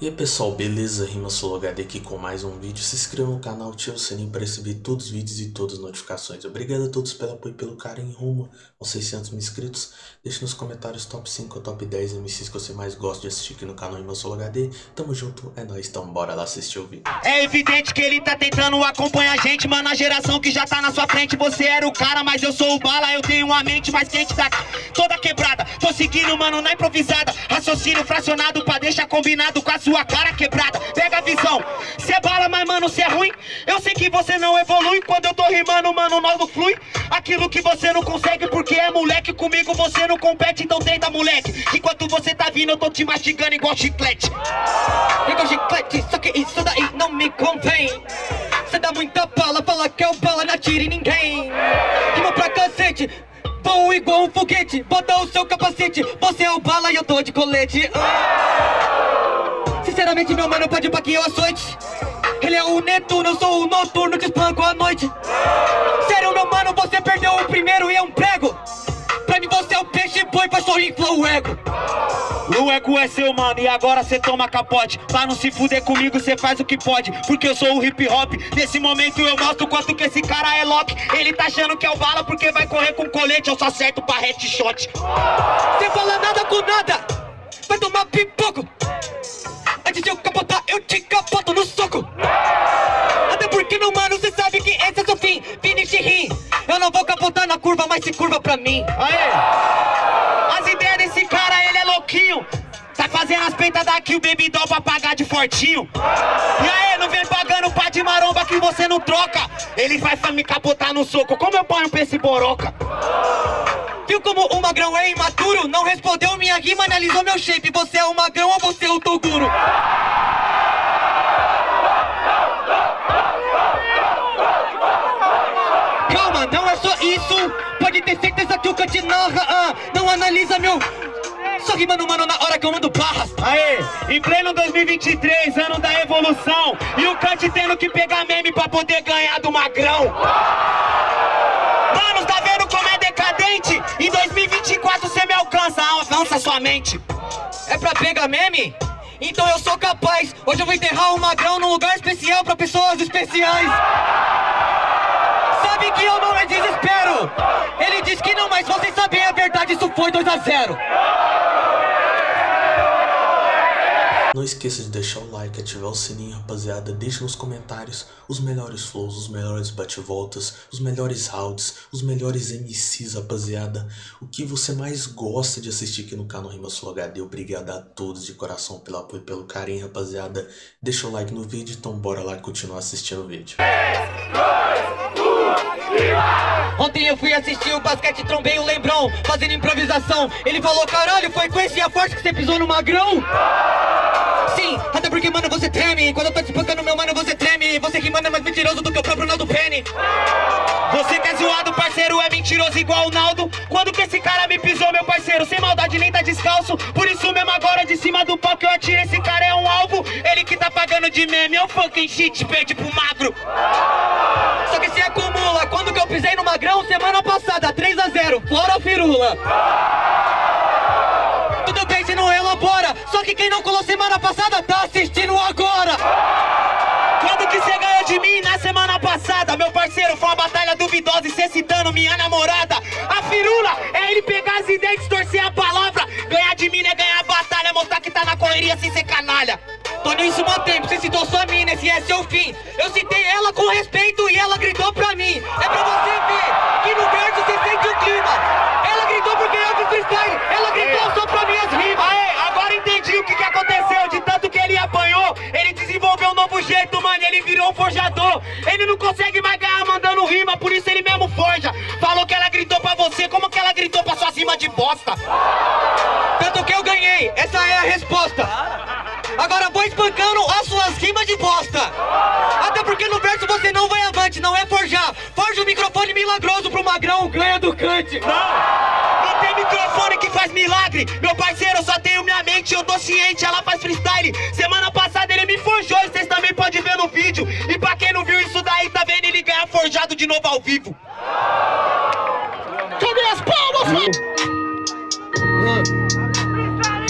E aí pessoal, beleza? Rima HD aqui com mais um vídeo. Se inscreva no canal, ative o sininho para receber todos os vídeos e todas as notificações. Obrigado a todos pelo apoio e pelo carinho rumo aos 600 mil inscritos. Deixe nos comentários top 5 ou top 10 MCs que você mais gosta de assistir aqui no canal Rima HD. Tamo junto, é nóis, então bora lá assistir o vídeo. É evidente que ele tá tentando acompanhar a gente, mano, a geração que já tá na sua frente. Você era o cara, mas eu sou o bala, eu tenho uma mente mais quente, tá toda quebrada. Tô seguindo, mano, na improvisada. Raciocínio fracionado pra deixar combinado com a sua cara quebrada, pega a visão. Cê bala, mas mano, cê é ruim? Eu sei que você não evolui. Quando eu tô rimando, mano, não flui. Aquilo que você não consegue porque é moleque. Comigo você não compete, então tenta moleque. Enquanto você tá vindo, eu tô te mastigando igual chiclete. Igual chiclete, só que isso daí não me convém. Cê dá muita bala, fala que é o bala, não atire ninguém. Rima pra cacete Vou igual um foguete, bota o seu capacete Você é o bala e eu tô de colete Sinceramente, meu mano, pode pra que eu açoite Ele é o Netuno, eu sou o noturno, te espanco à noite. Sério, meu mano, você perdeu o primeiro e é um prego. Pra mim você é o peixe boi, pra só inflar o ego. O ego é seu, mano, e agora cê toma capote. Pra não se fuder comigo, cê faz o que pode. Porque eu sou o hip hop. Nesse momento eu mostro quanto que esse cara é lock. Ele tá achando que é o bala porque vai correr com colete. Eu só acerto pra headshot. Cê fala nada com nada. Vai tomar pipoco eu te capoto no soco. Até porque, meu mano, cê sabe que esse é seu fim. Finish rim. Eu não vou capotar na curva, mas se curva pra mim. Aê! As ideias desse cara, ele é louquinho fazendo as peitas daqui, o baby doll pra pagar de fortinho E aí, não vem pagando pá de maromba que você não troca Ele vai me capotar no soco, como eu ponho pra esse boroca? Viu como o magrão é imaturo? Não respondeu minha rima, analisou meu shape Você é o magrão ou você é o Toguro? Calma, não é só isso Pode ter certeza que o Kant narra ah, Não analisa meu rimando, mano, na hora que eu mando barras Aê, em pleno 2023, ano da evolução E o Kant tendo que pegar meme pra poder ganhar do magrão. Mano, tá vendo como é decadente? Em 2024 você me alcança, avança sua mente. É pra pegar meme? Então eu sou capaz. Hoje eu vou enterrar o magrão num lugar especial pra pessoas especiais. Sabe que eu não é desespero. Ele diz que não, mas vocês sabem a verdade, isso foi 2 a 0 Não esqueça de deixar o like, ativar o sininho, rapaziada. Deixe nos comentários os melhores flows, os melhores bate-voltas, os melhores rounds, os melhores MCs, rapaziada. O que você mais gosta de assistir aqui no canal Rima Sul HD. Obrigado a todos de coração pelo apoio e pelo carinho, rapaziada. Deixa o like no vídeo, então bora lá continuar assistindo o vídeo. 3, 2, 1, Ontem eu fui assistir o basquete, trombei o Lembrão, fazendo improvisação. Ele falou, caralho, foi com esse a forte que você pisou no magrão? Sim, até porque, mano, você treme. Quando eu tô te espancando, meu mano, você treme. Você que, mano, é mais mentiroso do que o próprio Naldo Penny. Você que é zoado, parceiro, é mentiroso igual o Naldo? Quando que esse cara me pisou, meu parceiro? Sem maldade, nem tá descalço. Por isso mesmo agora, de cima do que eu atiro. Esse cara é um alvo, ele que tá pagando de meme. É o fucking shit, perde pro magro. Só que se acumula. Quando que eu pisei no magrão, semana passada 3 a 0, fora a firula que quem não colou semana passada tá assistindo agora. Quando que você ganhou de mim na semana passada? Meu parceiro, foi uma batalha duvidosa e cê citando minha namorada. A firula é ele pegar as ideias, distorcer a palavra. Ganhar de mim é ganhar a batalha, mostrar que tá na correria sem ser canalha. Tô nisso tempo, você citou sua mina, esse é seu fim. Eu citei ela com respeito você, como que ela gritou pra suas rimas de bosta? Tanto que eu ganhei, essa é a resposta. Agora vou espancando as suas rimas de bosta. Até porque no verso você não vai avante, não é forjar. Forja o microfone milagroso pro magrão, ganha do cante Não, não tem microfone que faz milagre. Meu parceiro, eu só tenho minha mente, eu tô ciente, ela faz freestyle. Semana passada ele me forjou, vocês também podem ver no vídeo. E pra quem não viu isso daí, tá vendo ele ganhar forjado de novo ao vivo Cadê as palmas, mano?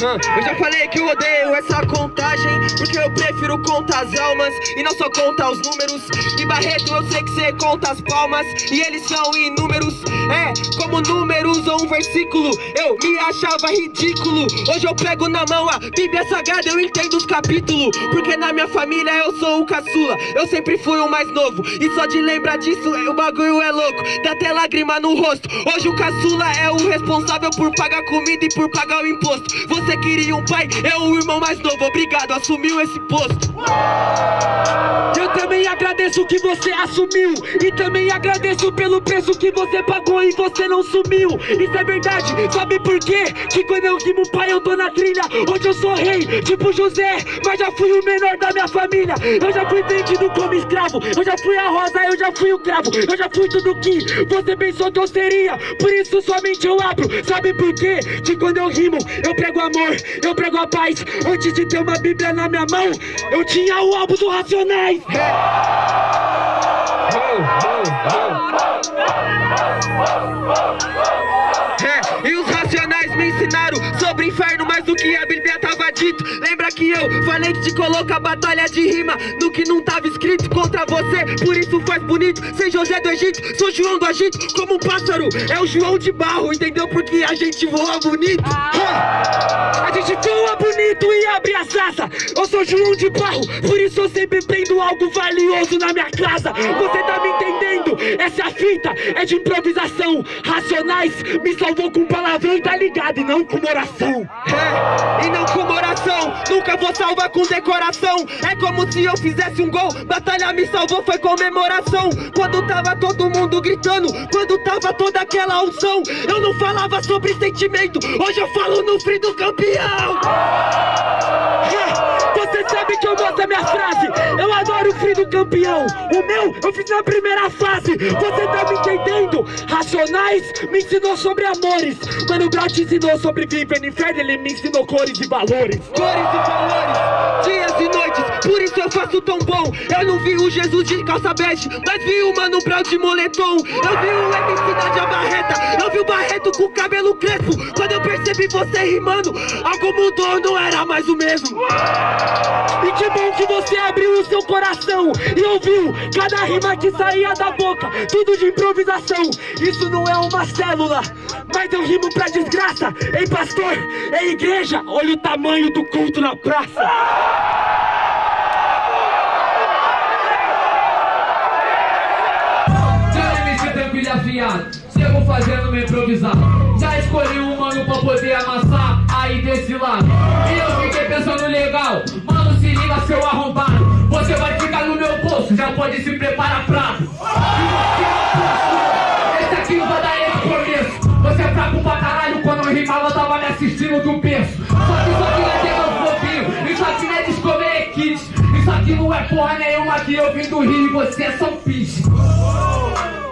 Eu já falei que eu odeio essa contagem Porque eu prefiro contar as almas E não só contar os números. E Barreto eu sei que cê conta as palmas E eles são inúmeros. É, como números ou um versículo Eu me achava ridículo. Hoje eu pego na mão a Bíblia Sagrada Eu entendo os capítulos Porque na minha família eu sou o caçula. Eu sempre fui o mais novo E só de lembrar disso o bagulho é louco. Dá até lágrima no rosto. Hoje o caçula é o responsável por pagar comida e por pagar o imposto. Você queria um pai, é o irmão mais novo Obrigado, assumiu esse posto. Eu também agradeço que você assumiu E também agradeço pelo preço que você pagou e você não sumiu. Isso é verdade, sabe por quê? Que quando eu rimo pai eu tô na trilha. Hoje eu sou rei, tipo José Mas já fui o menor da minha família. Eu já fui vendido como escravo Eu já fui a rosa, eu já fui o cravo. Eu já fui tudo que você pensou que eu seria Por isso somente eu abro. Sabe por quê? Que quando eu rimo eu prego amor Eu prego a paz. Antes de ter uma bíblia na minha mão Eu tinha o álbum do Racionais. É, e os racionais me ensinaram sobre inferno mais do que a Bíblia dito. Lembra que eu falei que te coloca a batalha de rima no que não tava escrito contra você. Por isso faz bonito, sem José do Egito, sou João do Egito, como um pássaro. É o João de barro, entendeu? Porque a gente voa bonito. A gente voa bonito e abre as asas Eu sou João de barro, por isso eu sempre prendo algo valioso na minha casa Você tá me entendendo? Essa fita, é de improvisação. Racionais me salvou com palavrão e tá ligado, e não com oração. É, e não com oração, nunca vou salvar com decoração. É como se eu fizesse um gol, batalha me salvou, foi comemoração. Quando tava todo mundo gritando, quando tava toda aquela unção, eu não falava sobre sentimento, hoje eu falo no frio do campeão. É, Você sabe que eu gosto da minha frase. Eu adoro o frio do campeão. O meu eu fiz na primeira fase Você tá me entendendo? Racionais me ensinou sobre amores. Mano te ensinou sobre viver no inferno Ele me ensinou cores e valores. Cores e valores, dias e noites, por isso eu faço tão bom. Eu não vi o Jesus de calça bege, mas vi o Mano Brown de moletom. Eu vi o MC da Barreta, eu vi o Barreto com o cabelo crespo. Quando eu percebi você rimando, algo mudou, não era mais o mesmo. E que bom que você abriu o seu coração E ouviu cada rima que saía da boca Tudo de improvisação Isso não é uma célula Mas eu rimo pra desgraça Ei pastor, ei igreja Olha o tamanho do culto na praça afiado, chego fazendo meu improvisar. Já escolhi um mano pra poder amassar aí desse lado. E eu fiquei pensando legal, mano, se liga seu arrombado. Você vai ficar no meu bolso, já pode se preparar pra. Esse aqui não vai dar esse começo. Você é fraco pra caralho, quando eu rimava, tava me assistindo do berço. Só que isso aqui não é tema fofinho, isso aqui não é discover kids. Isso aqui não é porra nenhuma que eu vim do Rio e você é São Pis.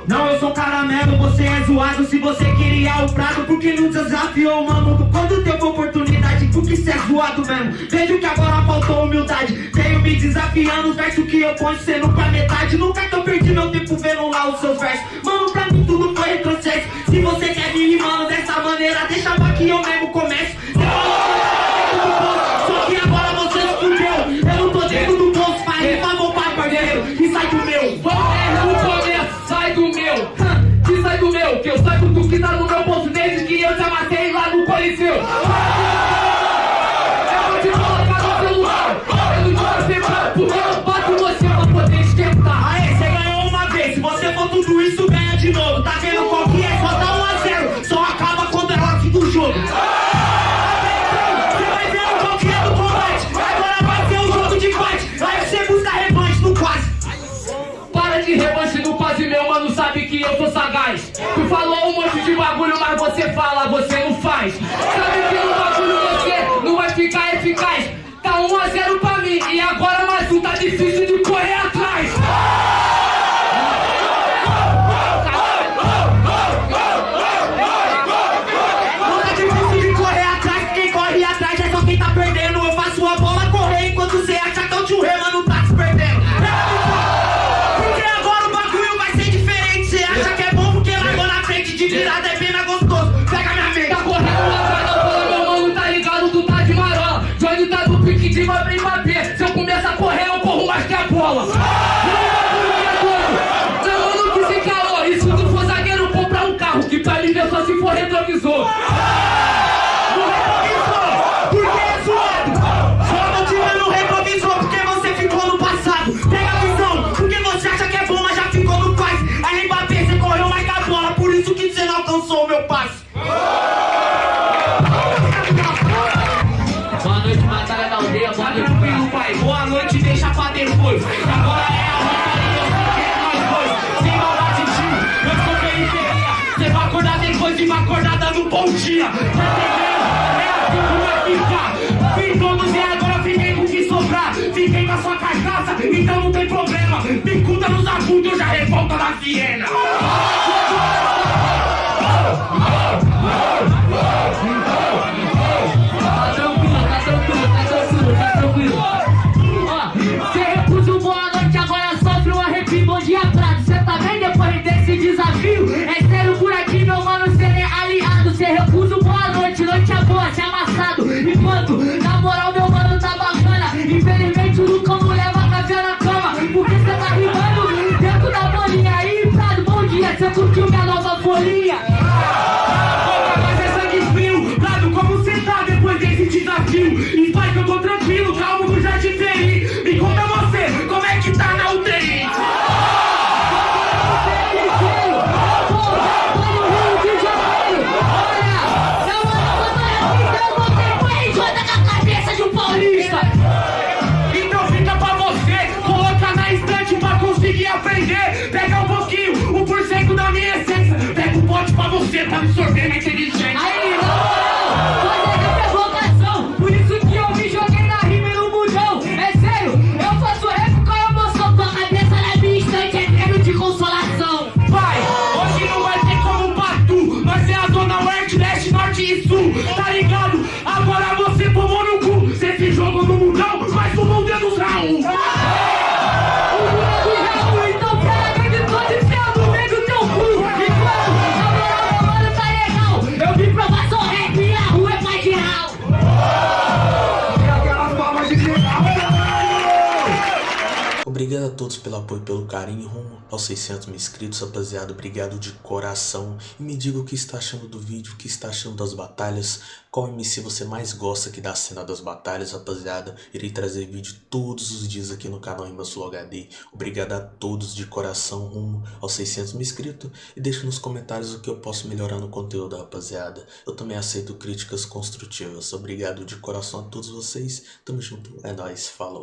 Não, eu sou caramelo, você é zoado Se você queria o prato, porque não desafiou o mamuco Quando teve oportunidade, porque cê é zoado mesmo. Vejo que agora faltou humildade. Veio me desafiando, os versos que eu ponho nunca é metade, nunca que eu perdi meu tempo vendo lá os seus versos. Mano, pra mim tudo foi retrocesso. Se você dia. Tá entendendo? É assim todos e agora fiquei com o que sobrar. Fiquei a sua cachaça, então não tem problema. Picuda nos abusos, eu já revolta da Viena. partiu e vai que eu tô a todos pelo apoio pelo carinho rumo aos 600 mil inscritos, rapaziada, obrigado de coração. E me diga o que está achando do vídeo, o que está achando das batalhas, qual MC você mais gosta que da cena das batalhas, rapaziada. Irei trazer vídeo todos os dias aqui no canal Imbasulo HD. Obrigado a todos de coração rumo aos 600 mil inscritos e deixa nos comentários o que eu posso melhorar no conteúdo, rapaziada. Eu também aceito críticas construtivas. Obrigado de coração a todos vocês. Tamo junto, é nóis, falou.